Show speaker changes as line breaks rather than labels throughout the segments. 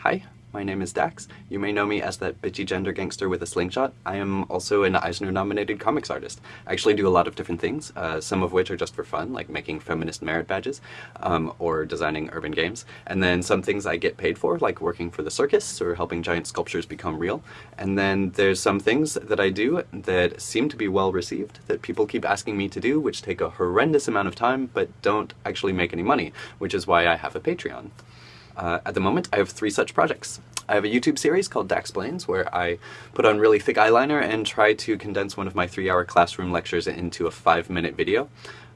Hi, my name is Dax. You may know me as that bitchy gender gangster with a slingshot. I am also an Eisner-nominated comics artist. I actually do a lot of different things, uh, some of which are just for fun, like making feminist merit badges, um, or designing urban games. And then some things I get paid for, like working for the circus, or helping giant sculptures become real. And then there's some things that I do that seem to be well received, that people keep asking me to do, which take a horrendous amount of time, but don't actually make any money, which is why I have a Patreon. Uh, at the moment, I have three such projects. I have a YouTube series called Daxplains, where I put on really thick eyeliner and try to condense one of my three-hour classroom lectures into a five-minute video.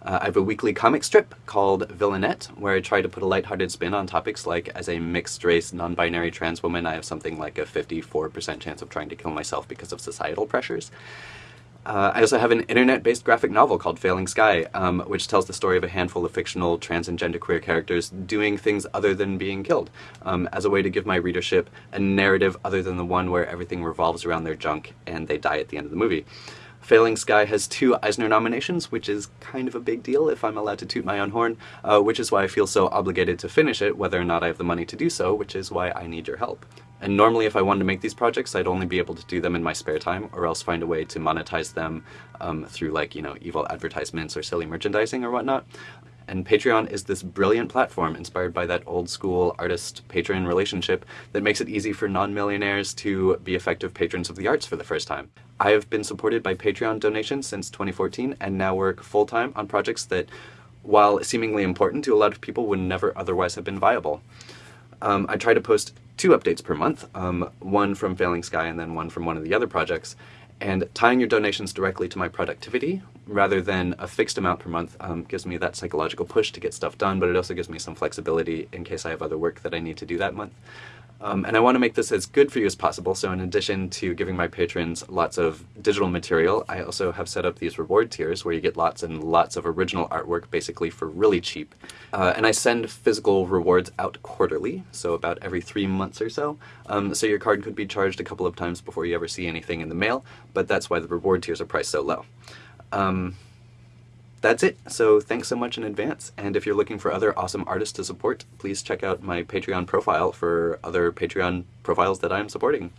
Uh, I have a weekly comic strip called Villainette, where I try to put a lighthearted spin on topics like, as a mixed-race, non-binary trans woman, I have something like a 54% chance of trying to kill myself because of societal pressures. Uh, I also have an internet-based graphic novel called Failing Sky, um, which tells the story of a handful of fictional trans and genderqueer characters doing things other than being killed, um, as a way to give my readership a narrative other than the one where everything revolves around their junk and they die at the end of the movie. Failing Sky has two Eisner nominations, which is kind of a big deal if I'm allowed to toot my own horn, uh, which is why I feel so obligated to finish it, whether or not I have the money to do so, which is why I need your help. And normally if I wanted to make these projects, I'd only be able to do them in my spare time, or else find a way to monetize them um, through like, you know, evil advertisements or silly merchandising or whatnot. And Patreon is this brilliant platform inspired by that old school artist-patron relationship that makes it easy for non-millionaires to be effective patrons of the arts for the first time. I have been supported by Patreon donations since 2014 and now work full-time on projects that, while seemingly important to a lot of people, would never otherwise have been viable. Um, I try to post two updates per month, um, one from Failing Sky and then one from one of the other projects, and tying your donations directly to my productivity rather than a fixed amount per month um, gives me that psychological push to get stuff done, but it also gives me some flexibility in case I have other work that I need to do that month. Um, and I want to make this as good for you as possible, so in addition to giving my patrons lots of digital material, I also have set up these reward tiers where you get lots and lots of original artwork basically for really cheap. Uh, and I send physical rewards out quarterly, so about every three months or so. Um, so your card could be charged a couple of times before you ever see anything in the mail, but that's why the reward tiers are priced so low. Um, that's it. So thanks so much in advance. And if you're looking for other awesome artists to support, please check out my Patreon profile for other Patreon profiles that I'm supporting.